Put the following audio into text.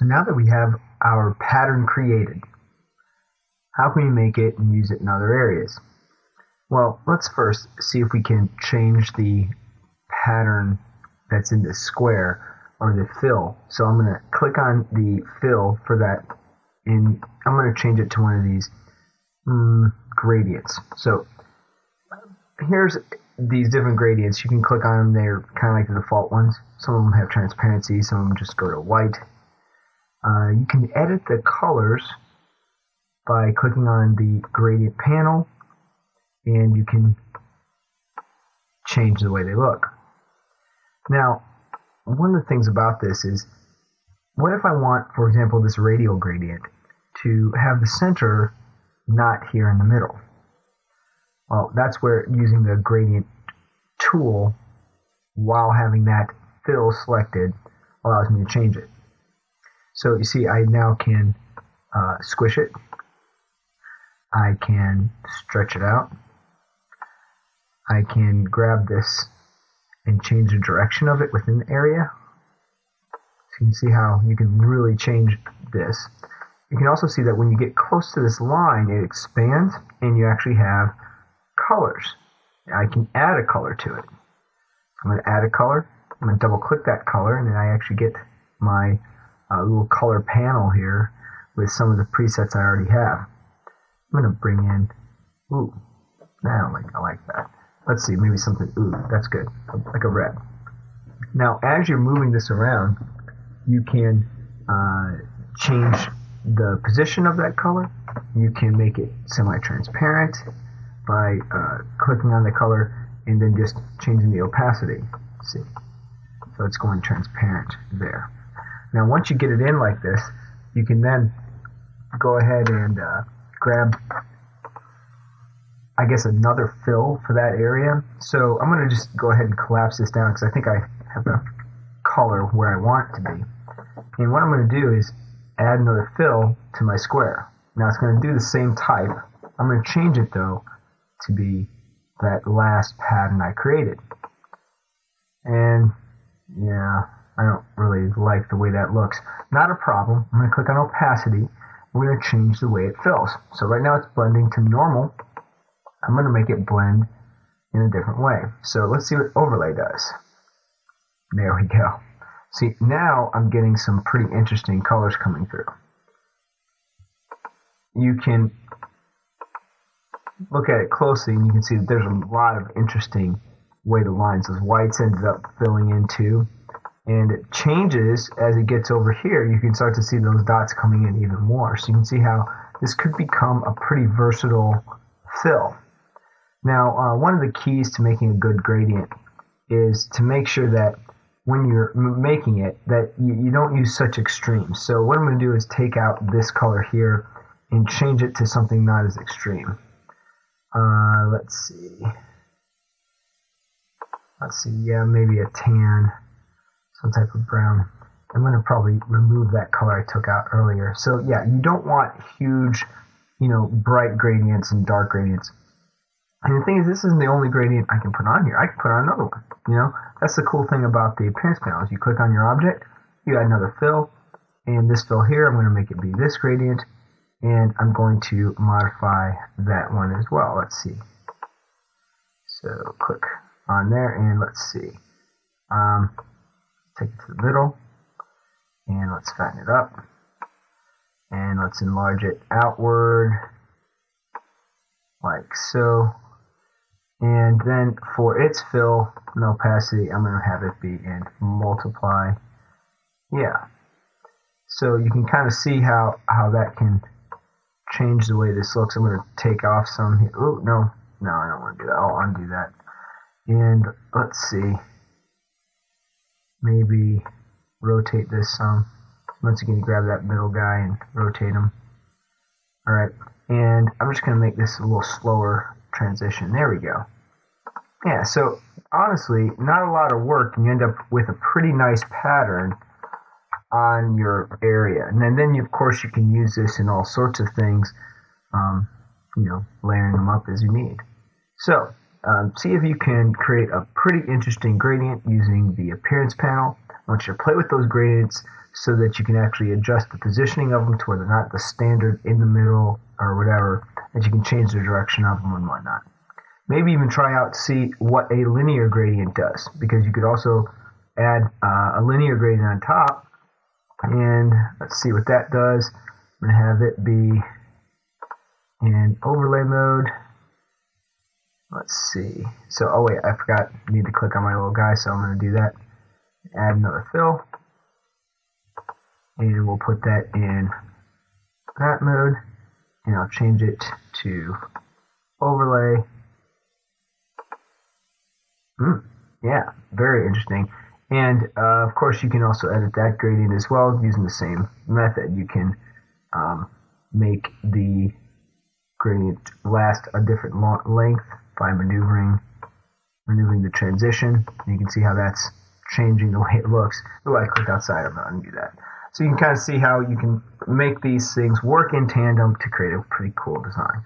So now that we have our pattern created, how can we make it and use it in other areas? Well, let's first see if we can change the pattern that's in the square or the fill. So I'm going to click on the fill for that and I'm going to change it to one of these mm, gradients. So here's these different gradients. You can click on them. They're kind of like the default ones. Some of them have transparency. Some of them just go to white. Uh, you can edit the colors by clicking on the gradient panel and you can change the way they look. Now, one of the things about this is, what if I want, for example, this radial gradient to have the center not here in the middle? Well, that's where using the gradient tool while having that fill selected allows me to change it. So you see, I now can uh, squish it. I can stretch it out. I can grab this and change the direction of it within the area. So you can see how you can really change this. You can also see that when you get close to this line, it expands and you actually have colors. I can add a color to it. I'm going to add a color. I'm going to double click that color and then I actually get my uh, little color panel here with some of the presets I already have. I'm going to bring in, ooh, I like, I like that. Let's see, maybe something, ooh, that's good, like a red. Now, as you're moving this around, you can uh, change the position of that color. You can make it semi-transparent by uh, clicking on the color and then just changing the opacity. Let's see, so it's going transparent there. Now, once you get it in like this, you can then go ahead and uh, grab I guess another fill for that area. So I'm going to just go ahead and collapse this down because I think I have the color where I want it to be. And what I'm going to do is add another fill to my square. Now it's going to do the same type. I'm going to change it though to be that last pattern I created. And yeah, I don't like the way that looks. Not a problem. I'm going to click on opacity. We're going to change the way it fills. So right now it's blending to normal I'm going to make it blend in a different way. So let's see what overlay does. There we go. See, now I'm getting some pretty interesting colors coming through. You can look at it closely and you can see that there's a lot of interesting way the lines, those whites ended up filling in too. And it changes as it gets over here. You can start to see those dots coming in even more. So you can see how this could become a pretty versatile fill. Now, uh, one of the keys to making a good gradient is to make sure that when you're making it, that you, you don't use such extremes. So what I'm going to do is take out this color here and change it to something not as extreme. Uh, let's see. Let's see, yeah, maybe a tan, some type of brown. I'm going to probably remove that color I took out earlier. So yeah, you don't want huge, you know, bright gradients and dark gradients. And the thing is, this isn't the only gradient I can put on here. I can put on another one. You know, that's the cool thing about the appearance panel. Is you click on your object, you add another fill, and this fill here, I'm going to make it be this gradient, and I'm going to modify that one as well. Let's see. So click on there, and let's see. Um, take it to the middle, and let's fatten it up, and let's enlarge it outward like so. And then for its fill and opacity, I'm going to have it be in multiply. Yeah. So you can kind of see how, how that can change the way this looks. I'm going to take off some. Oh, no. No, I don't want to do that. I'll undo that. And let's see. Maybe rotate this some. Once again, grab that middle guy and rotate him. Alright. And I'm just going to make this a little slower transition. There we go. Yeah, so honestly, not a lot of work, and you end up with a pretty nice pattern on your area. And then, then you, of course, you can use this in all sorts of things, um, you know, layering them up as you need. So, um, see if you can create a pretty interesting gradient using the appearance panel. I want you to play with those gradients, so that you can actually adjust the positioning of them to where they're not the standard in the middle or whatever, that you can change the direction of them and whatnot. Maybe even try out to see what a linear gradient does, because you could also add uh, a linear gradient on top, and let's see what that does. I'm going to have it be in overlay mode. Let's see. So, oh wait, I forgot. I need to click on my little guy, so I'm going to do that. Add another fill. And we'll put that in that mode. And I'll change it to overlay. Mm, yeah, very interesting. And uh, of course, you can also edit that gradient as well using the same method. You can um, make the gradient last a different length by maneuvering maneuvering the transition. You can see how that's changing the way it looks. Oh, I click outside, I'm not going to do that. So you can kind of see how you can make these things work in tandem to create a pretty cool design.